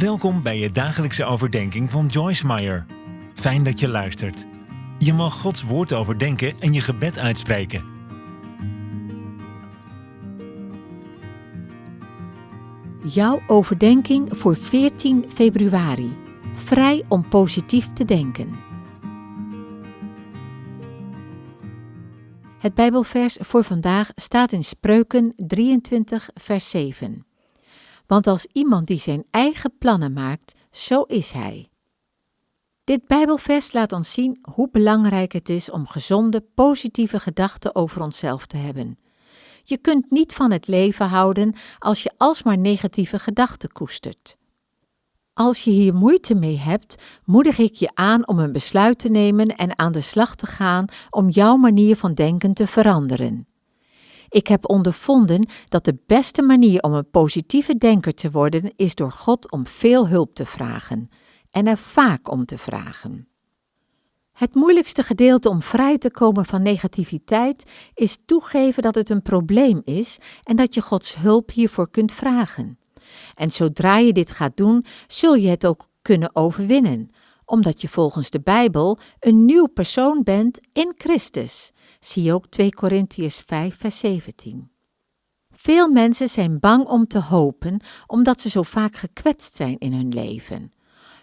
Welkom bij je dagelijkse overdenking van Joyce Meyer. Fijn dat je luistert. Je mag Gods woord overdenken en je gebed uitspreken. Jouw overdenking voor 14 februari. Vrij om positief te denken. Het Bijbelvers voor vandaag staat in Spreuken 23, vers 7. Want als iemand die zijn eigen plannen maakt, zo is hij. Dit Bijbelvers laat ons zien hoe belangrijk het is om gezonde, positieve gedachten over onszelf te hebben. Je kunt niet van het leven houden als je alsmaar negatieve gedachten koestert. Als je hier moeite mee hebt, moedig ik je aan om een besluit te nemen en aan de slag te gaan om jouw manier van denken te veranderen. Ik heb ondervonden dat de beste manier om een positieve denker te worden is door God om veel hulp te vragen en er vaak om te vragen. Het moeilijkste gedeelte om vrij te komen van negativiteit is toegeven dat het een probleem is en dat je Gods hulp hiervoor kunt vragen. En zodra je dit gaat doen, zul je het ook kunnen overwinnen, omdat je volgens de Bijbel een nieuw persoon bent in Christus. Zie ook 2 Korintiërs 5, vers 17. Veel mensen zijn bang om te hopen, omdat ze zo vaak gekwetst zijn in hun leven.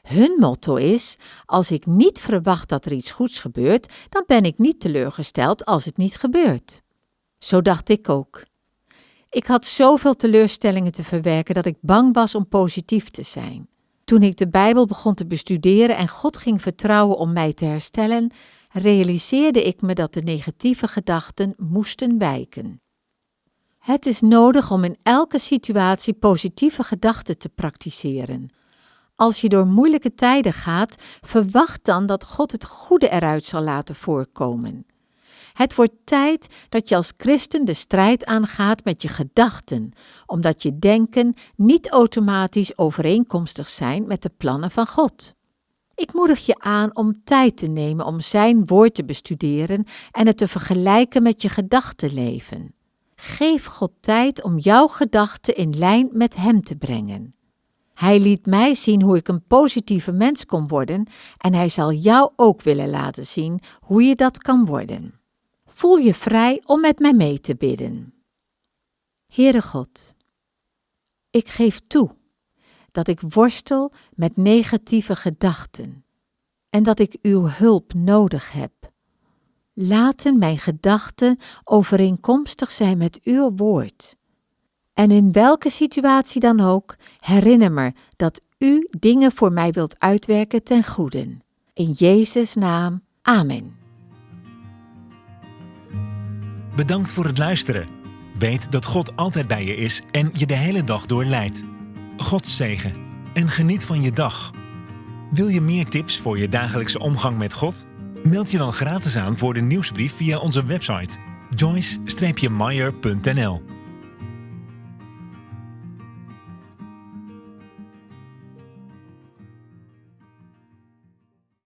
Hun motto is: als ik niet verwacht dat er iets goeds gebeurt, dan ben ik niet teleurgesteld als het niet gebeurt. Zo dacht ik ook. Ik had zoveel teleurstellingen te verwerken dat ik bang was om positief te zijn. Toen ik de Bijbel begon te bestuderen en God ging vertrouwen om mij te herstellen, realiseerde ik me dat de negatieve gedachten moesten wijken. Het is nodig om in elke situatie positieve gedachten te praktiseren. Als je door moeilijke tijden gaat, verwacht dan dat God het goede eruit zal laten voorkomen. Het wordt tijd dat je als christen de strijd aangaat met je gedachten, omdat je denken niet automatisch overeenkomstig zijn met de plannen van God. Ik moedig je aan om tijd te nemen om Zijn woord te bestuderen en het te vergelijken met je gedachtenleven. Geef God tijd om jouw gedachten in lijn met Hem te brengen. Hij liet mij zien hoe ik een positieve mens kon worden en Hij zal jou ook willen laten zien hoe je dat kan worden. Voel je vrij om met mij mee te bidden. Heere God, ik geef toe dat ik worstel met negatieve gedachten en dat ik uw hulp nodig heb. Laten mijn gedachten overeenkomstig zijn met uw woord. En in welke situatie dan ook, herinner me dat u dingen voor mij wilt uitwerken ten goede. In Jezus' naam, amen. Bedankt voor het luisteren. Weet dat God altijd bij je is en je de hele dag door leidt. God zegen en geniet van je dag. Wil je meer tips voor je dagelijkse omgang met God? Meld je dan gratis aan voor de nieuwsbrief via onze website joyce-meyer.nl